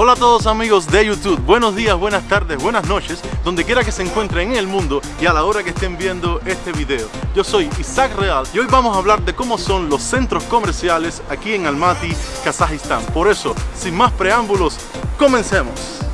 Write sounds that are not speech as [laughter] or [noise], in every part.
Hola a todos amigos de YouTube, buenos días, buenas tardes, buenas noches, donde quiera que se encuentren en el mundo y a la hora que estén viendo este video. Yo soy Isaac Real y hoy vamos a hablar de cómo son los centros comerciales aquí en Almaty, Kazajistán. Por eso, sin más preámbulos, comencemos.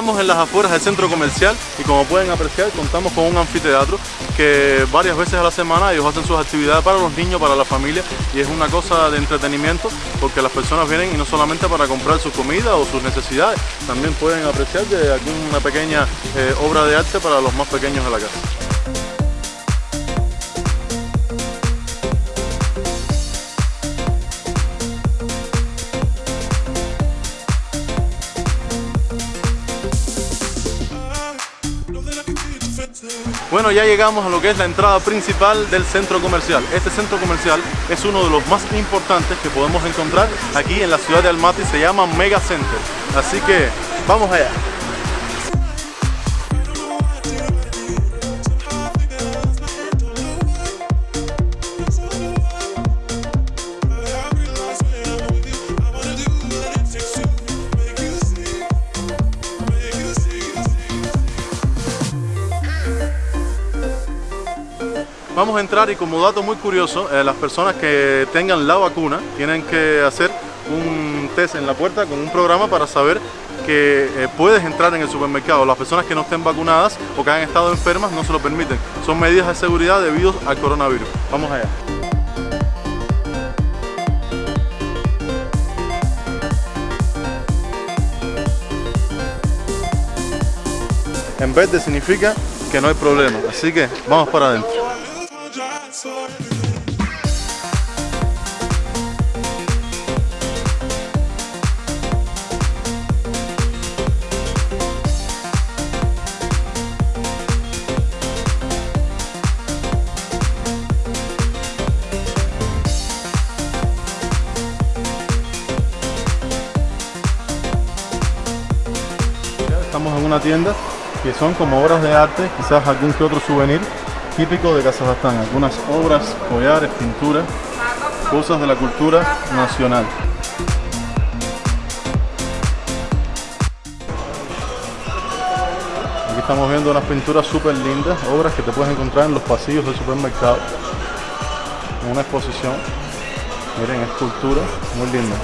Estamos en las afueras del centro comercial y como pueden apreciar contamos con un anfiteatro que varias veces a la semana ellos hacen sus actividades para los niños, para la familia y es una cosa de entretenimiento porque las personas vienen y no solamente para comprar su comida o sus necesidades, también pueden apreciar de alguna pequeña eh, obra de arte para los más pequeños de la casa. Bueno, ya llegamos a lo que es la entrada principal del centro comercial. Este centro comercial es uno de los más importantes que podemos encontrar aquí en la ciudad de Almaty, se llama Mega Center. Así que vamos allá. Entrar y como dato muy curioso, eh, las personas que tengan la vacuna tienen que hacer un test en la puerta con un programa para saber que eh, puedes entrar en el supermercado. Las personas que no estén vacunadas o que hayan estado enfermas no se lo permiten. Son medidas de seguridad debido al coronavirus. Vamos allá. En vez de significa que no hay problema. Así que vamos para adentro. Estamos en una tienda que son como obras de arte, quizás algún que otro souvenir típico de Kazajstán, algunas obras, collares, pinturas, cosas de la cultura nacional. Aquí estamos viendo unas pinturas súper lindas, obras que te puedes encontrar en los pasillos del supermercado, en una exposición. Miren, escultura muy linda.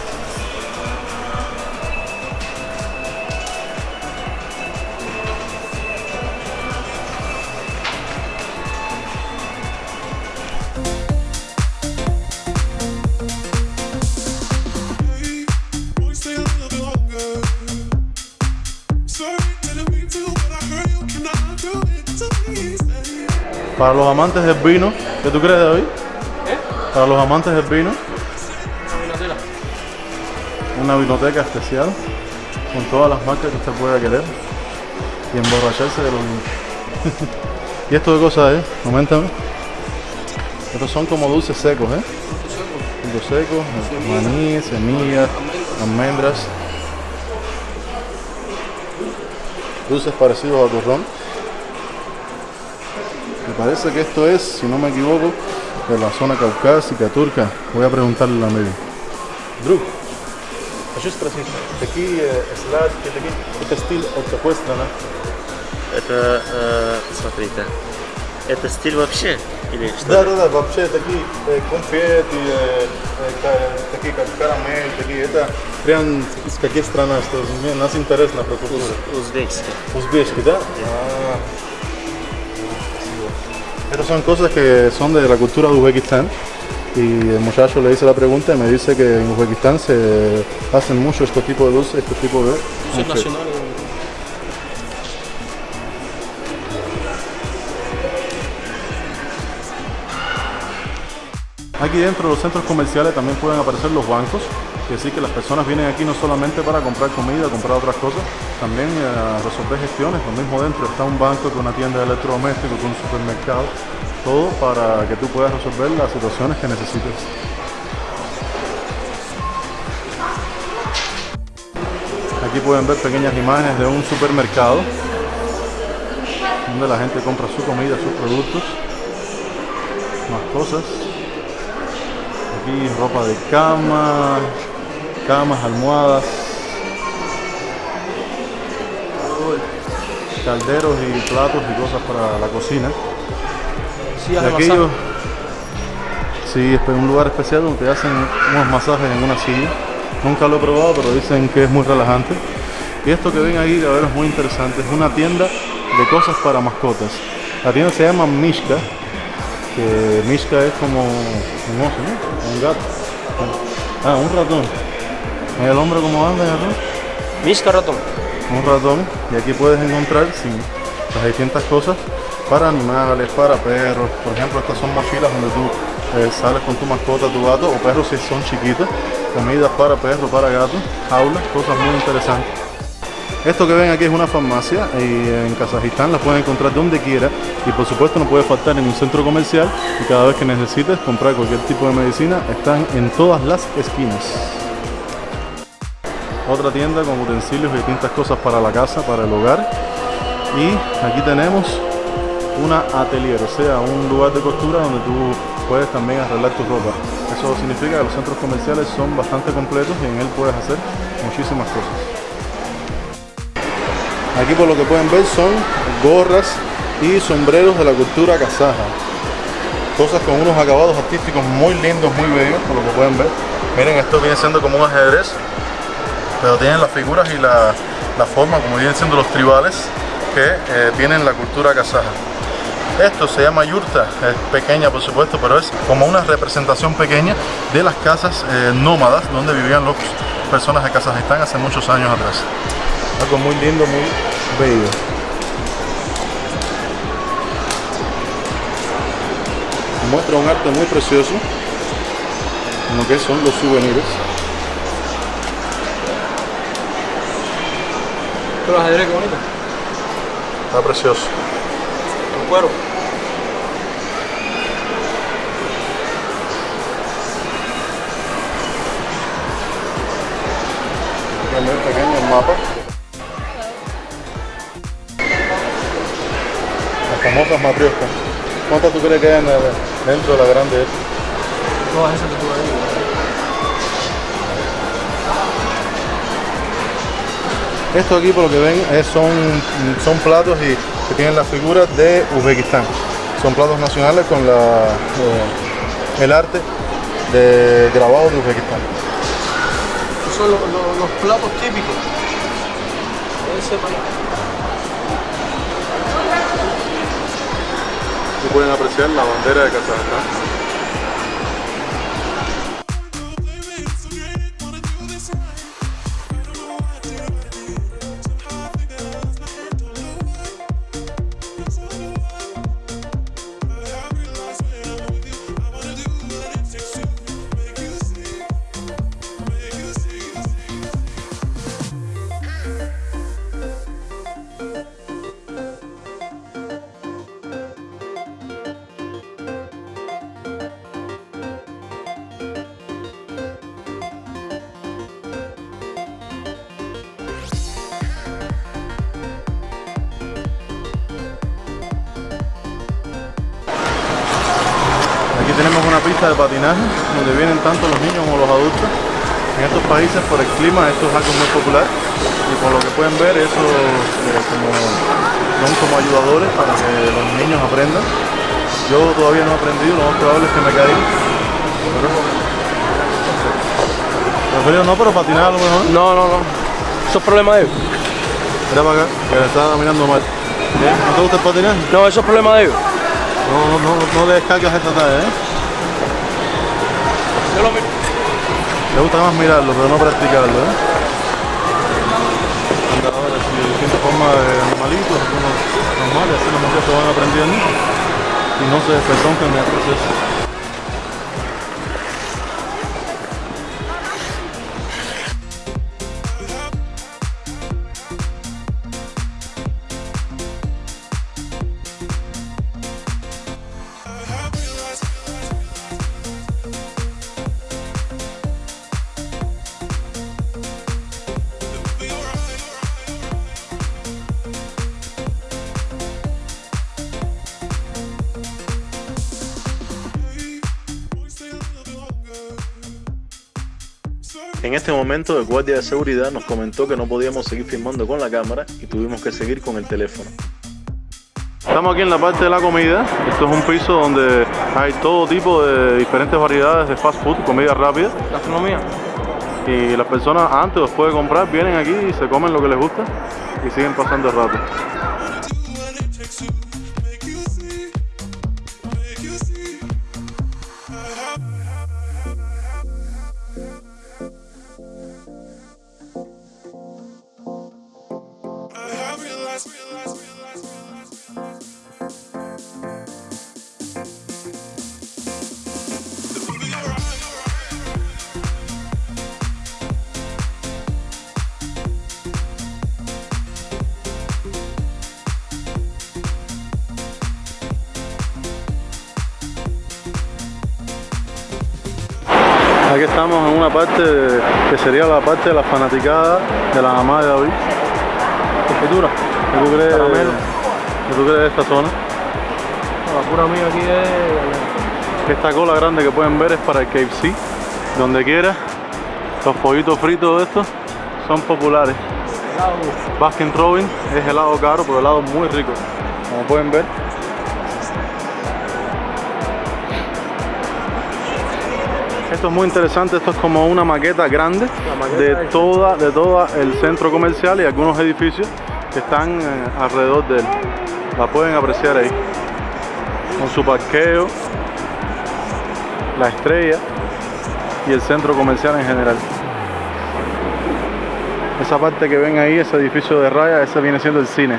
Para los amantes del vino, ¿qué tú crees de hoy? ¿Eh? Para los amantes del vino. Una vinoteca especial con todas las marcas que usted pueda querer y emborracharse de los [laughs] vinos. ¿Y esto de cosas es? Coméntame. Estos son como dulces secos, ¿eh? Dulces secos, maní, semillas, almendras. Dulces parecidos a turrón. Parece que esto es, si no me equivoco, de la zona caucásica, turca. Voy a preguntarle a la media. Друг, хочу спросить, какие сладкие, такие, это стиль от какой страны? Это, э, смотрите, это стиль вообще или что? Да, да, да, вообще такие э, конфеты, э, э, такие как карамель, такие, это прям из каких стран, что мне нас интересно про культуру. Уз- Узбекский. Узбекский, да? Ah. Estas son cosas que son de la cultura de Uzbekistán. Y el muchacho le hice la pregunta y me dice que en Uzbekistán se hacen mucho este tipo de dulces, este tipo de... Son nacionales. Aquí dentro de los centros comerciales también pueden aparecer los bancos, que decir que las personas vienen aquí no solamente para comprar comida, comprar otras cosas, también eh, resolver gestiones. Lo mismo dentro está un banco, con una tienda de electrodomésticos, con un supermercado, todo para que tú puedas resolver las situaciones que necesites. Aquí pueden ver pequeñas imágenes de un supermercado donde la gente compra su comida, sus productos, más cosas. Aquí ropa de cama, camas, almohadas, calderos y platos y cosas para la cocina. Sí, aquello, sí, es un lugar especial donde te hacen unos masajes en una silla. Nunca lo he probado, pero dicen que es muy relajante. Y esto que ven ahí, a ver, es muy interesante. Es una tienda de cosas para mascotas. La tienda se llama Mishka, que Mishka es como un oso, ¿no? Un gato. Ah, un ratón. El hombro como anda, ratón. Misca ratón. Un ratón. Y aquí puedes encontrar sí, las distintas cosas para animales, para perros. Por ejemplo, estas son mochilas donde tú eh, sales con tu mascota, tu gato o perros si son chiquitos. Comidas para perros, para gatos, jaulas, cosas muy interesantes. Esto que ven aquí es una farmacia y en Kazajistán la pueden encontrar donde quiera y por supuesto no puede faltar en un centro comercial y cada vez que necesites comprar cualquier tipo de medicina están en todas las esquinas. Otra tienda con utensilios y distintas cosas para la casa, para el hogar. Y aquí tenemos una atelier, o sea, un lugar de costura donde tú puedes también arreglar tu ropa. Eso significa que los centros comerciales son bastante completos y en él puedes hacer muchísimas cosas. Aquí por lo que pueden ver son gorras y sombreros de la cultura kazaja. Cosas con unos acabados artísticos muy lindos, muy bellos, por lo que pueden ver. Miren, esto viene siendo como un ajedrez, pero tienen las figuras y la, la forma como vienen siendo los tribales que eh, tienen la cultura kazaja. Esto se llama yurta, es pequeña por supuesto, pero es como una representación pequeña de las casas eh, nómadas donde vivían las personas de Kazajistán hace muchos años atrás. Algo muy lindo, muy bello. Muestra un arte muy precioso lo que son los souvenirs. Pero ajedrez, qué bonito. Está precioso. Con cuero. También pequeños mapas. Las famosas matrioscas. ¿Cuántas tú crees que hay en el- dentro de la grande esta? Todas esas que tú ahí. Esto aquí por lo que ven es- son, son platos y, que tienen las figuras de Uzbekistán. Son platos nacionales con la, eh, el arte de grabado de Uzbekistán. Estos son los, los- los platos típicos. Ese para Y pueden apreciar la bandera de Kazajstán. Pista de patinaje donde vienen tanto los niños como los adultos. En estos países por el clima esto es algo muy popular y por lo que pueden ver eso eh, como, son como ayudadores para que los niños aprendan. Yo todavía no he aprendido, lo más probable es que me caiga. Preferido no, pero patinar a lo mejor. No, no, no. Eso es problema de ellos. Mira para acá, que le está mirando mal. ¿Qué? ¿No te gusta el patinaje? No, eso es problema de ellos. No, no, no, no le descargas esta talla, ¿eh? Yo. Le gusta más mirarlo, pero no practicarlo, ¿eh? Andadores y distintas formas de animalitos, normales, así los muchachos van aprendiendo y no se despetoncan en el proceso. En este momento el guardia de seguridad nos comentó que no podíamos seguir filmando con la cámara y tuvimos que seguir con el teléfono. Estamos aquí en la parte de la comida. Esto es un piso donde hay todo tipo de diferentes variedades de fast food, comida rápida. Gastronomía. Y las personas antes o después de comprar vienen aquí y se comen lo que les gusta y siguen pasando el rato. Aquí estamos en una parte de- que sería la parte de la fanaticada de la mamá de David. Confitura. ¿Qué tú crees, Caramelo. qué tú crees de esta zona? La pura mía aquí es. Esta cola grande que pueden ver es para el KFC. Donde quiera, los pollitos fritos de estos son populares. Baskin Robin es helado caro, pero helado muy rico. Como pueden ver. Esto es muy interesante, esto es como una maqueta grande maqueta de de- toda, de todo el centro comercial y algunos edificios que están eh, alrededor de él. La pueden apreciar ahí. Con su parqueo, la estrella y el centro comercial en general. Esa parte que ven ahí, ese edificio de raya, ese viene siendo el cine.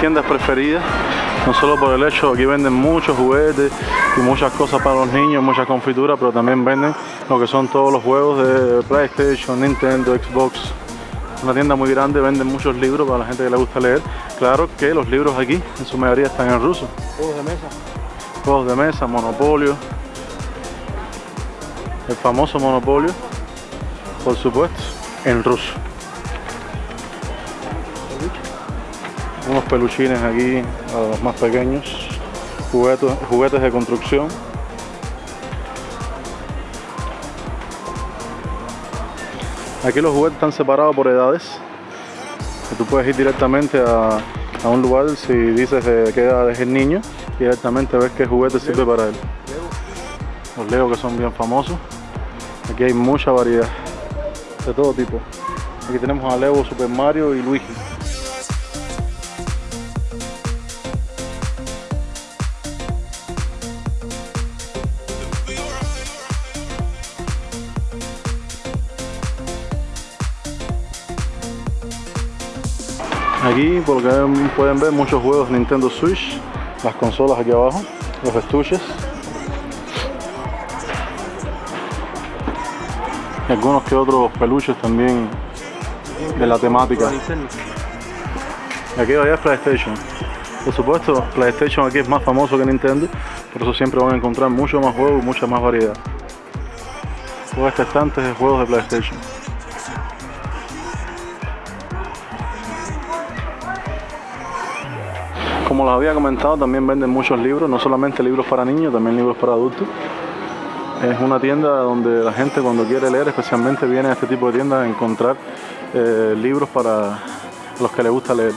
Tiendas preferidas, no solo por el hecho, aquí venden muchos juguetes y muchas cosas para los niños, muchas confituras, pero también venden lo que son todos los juegos de PlayStation, Nintendo, Xbox. Una tienda muy grande, venden muchos libros para la gente que le gusta leer. Claro que los libros aquí, en su mayoría, están en ruso. Juegos de mesa. Juegos de mesa, Monopolio, el famoso Monopolio, por supuesto, en ruso. Unos peluchines aquí a los más pequeños, juguetes, juguetes de construcción. Aquí los juguetes están separados por edades. Tú puedes ir directamente a, a un lugar si dices de qué edad es el niño, y directamente ves qué juguete sirve para él. Los Lego que son bien famosos. Aquí hay mucha variedad, de todo tipo. Aquí tenemos a Lego, Super Mario y Luigi. Aquí, por lo que pueden ver, muchos juegos Nintendo Switch, las consolas aquí abajo, los estuches. Y algunos que otros peluches también de la temática. Y aquí vaya PlayStation. Por supuesto, PlayStation aquí es más famoso que Nintendo, por eso siempre van a encontrar mucho más juegos y mucha más variedad. Todo este de juegos de PlayStation. Como les había comentado, también venden muchos libros, no solamente libros para niños, también libros para adultos. Es una tienda donde la gente cuando quiere leer, especialmente viene a este tipo de tiendas a encontrar eh, libros para los que les gusta leer.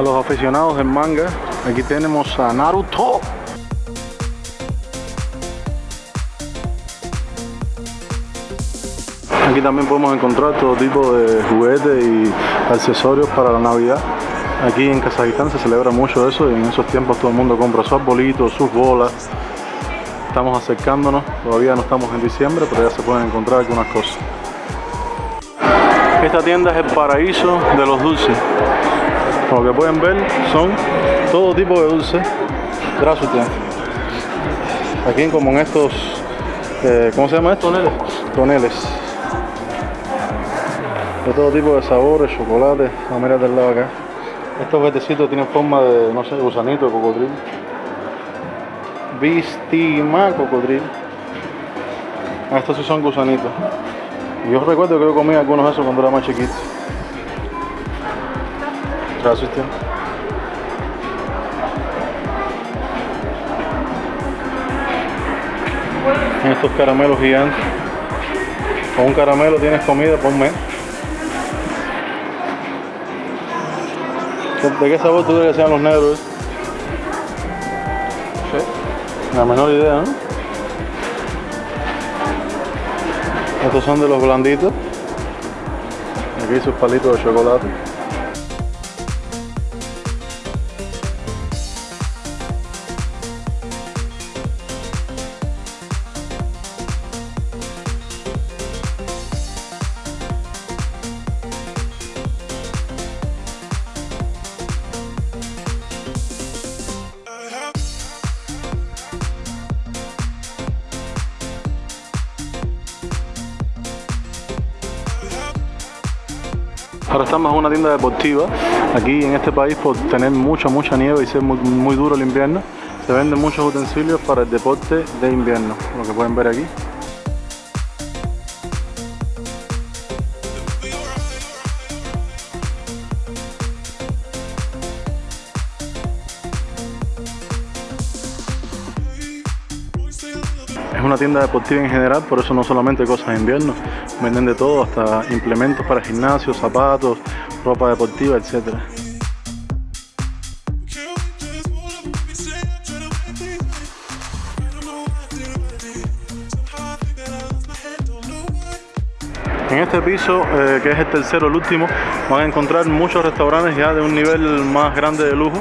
A los aficionados en manga, aquí tenemos a Naruto. Aquí también podemos encontrar todo tipo de juguetes y accesorios para la Navidad. Aquí en Kazajistán se celebra mucho eso y en esos tiempos todo el mundo compra sus arbolitos, sus bolas. Estamos acercándonos, todavía no estamos en diciembre, pero ya se pueden encontrar algunas cosas. Esta tienda es el paraíso de los dulces. Como que pueden ver, son todo tipo de dulces. Gracias. Aquí como en estos, eh, ¿cómo se llama esto? Toneles. Toneles. De todo tipo de sabores, chocolate. A mirar del lado acá. Estos vetecitos tienen forma de, no sé, gusanito de cocodrilo. Vistima cocodrilo. Ah, estos sí son gusanitos. Yo recuerdo que yo comía algunos de esos cuando era más chiquito. Tío. Estos caramelos gigantes. Con un caramelo tienes comida por mes. ¿De qué sabor tú crees que sean los negros? Sí. La menor idea, ¿no? Estos son de los blanditos. Aquí sus palitos de chocolate. Ahora estamos en una tienda deportiva. Aquí en este país, por tener mucha, mucha nieve y ser muy, muy duro el invierno, se venden muchos utensilios para el deporte de invierno, lo que pueden ver aquí. Tienda deportiva en general, por eso no solamente cosas de invierno, venden de todo, hasta implementos para gimnasio, zapatos, ropa deportiva, etcétera. En este piso, eh, que es el tercero, el último, van a encontrar muchos restaurantes ya de un nivel más grande de lujo,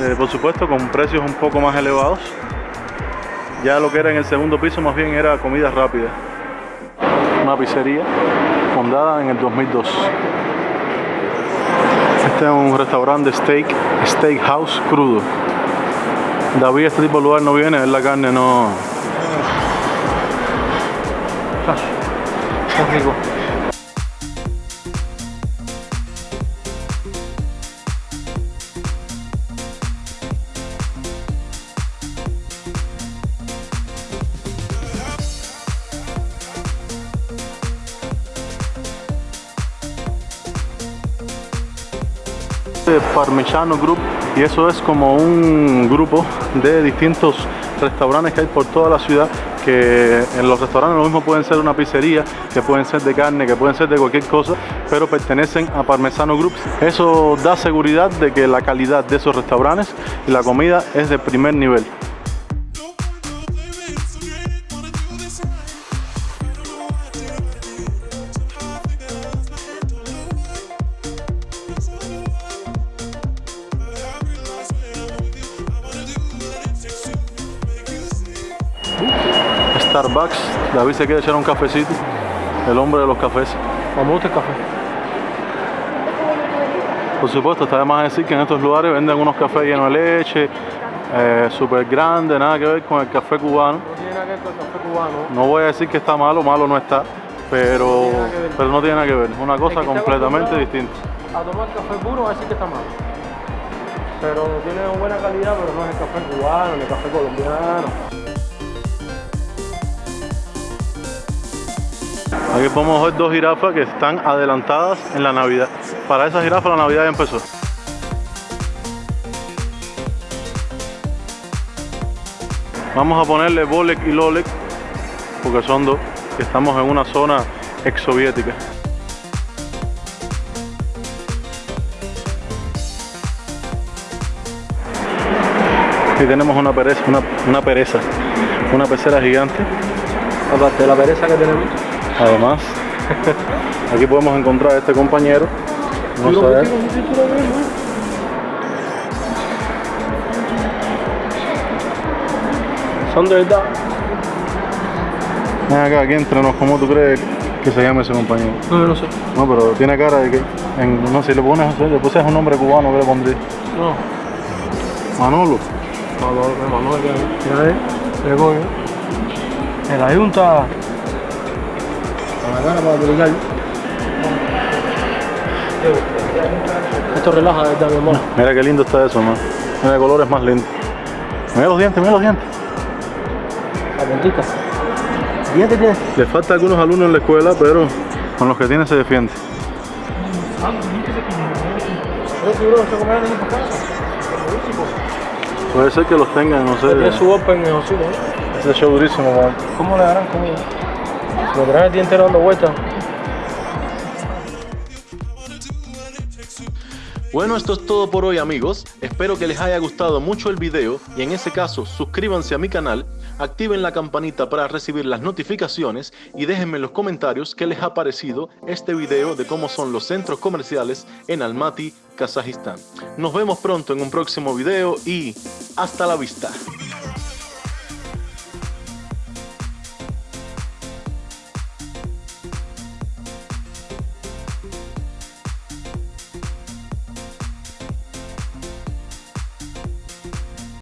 eh, por supuesto con precios un poco más elevados. Ya lo que era en el segundo piso más bien era comida rápida. Una pizzería fundada en el 2002. Este es un restaurante steak, steakhouse crudo. David este tipo de lugar no viene, ver la carne no... Rico. De Parmigiano Group y eso es como un grupo de distintos restaurantes que hay por toda la ciudad que en los restaurantes lo mismo pueden ser una pizzería, que pueden ser de carne, que pueden ser de cualquier cosa, pero pertenecen a Parmesano Group. Eso da seguridad de que la calidad de esos restaurantes y la comida es de primer nivel. Starbucks, David se quiere echar un cafecito, el hombre de los cafés. Me gusta el café. Por supuesto, está de más decir que en estos lugares venden unos cafés llenos de leche, eh, súper grandes, nada que ver con el café cubano. No tiene nada que ver con el café cubano. No voy a decir que está malo, malo no está, pero, No tiene nada que ver. pero no tiene nada que ver, es una cosa completamente distinta. A tomar café puro va a decir que está malo. Pero tiene buena calidad, pero no es el café cubano ni el café colombiano. Aquí podemos ver dos jirafas que están adelantadas en la Navidad. Para esas jirafas la Navidad ya empezó. Vamos a ponerle Bolek y Lolek porque son dos. Estamos en una zona exsoviética. Aquí tenemos una pereza, una, una pereza, una pecera gigante. Aparte de la pereza que tenemos. Además, aquí podemos encontrar a este compañero. Vamos a ver. Son de verdad. Ven acá, aquí entrenos, ¿cómo tú crees que se llama ese compañero? No, yo no sé. No, pero tiene cara de que, en- no sé, si le pones, le pusieras un nombre cubano, ¿qué le pondría? No. Manolo. No, no, no, no, que ahí, qué coño. En la junta. La cara para publicar. Esto relaja, de verdad, mi hermano. Mira qué lindo está eso, man. Mira el color es más lindo. Mira los dientes, mira los dientes. La puntica. Dientes tiene. Le falta a algunos alumnos en la escuela, pero con los que tiene se defiende. Puede ser que los tengan, no sé. Tiene su open ¿eh? Ese show durísimo, man. ¿Cómo le darán comida? Lo traen el día entero dando vueltas. Bueno, esto es todo por hoy amigos. Espero que les haya gustado mucho el video y en ese caso suscríbanse a mi canal, activen la campanita para recibir las notificaciones y déjenme en los comentarios qué les ha parecido este video de cómo son los centros comerciales en Almaty, Kazajistán. Nos vemos pronto en un próximo video y hasta la vista.